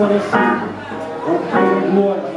conocí un igual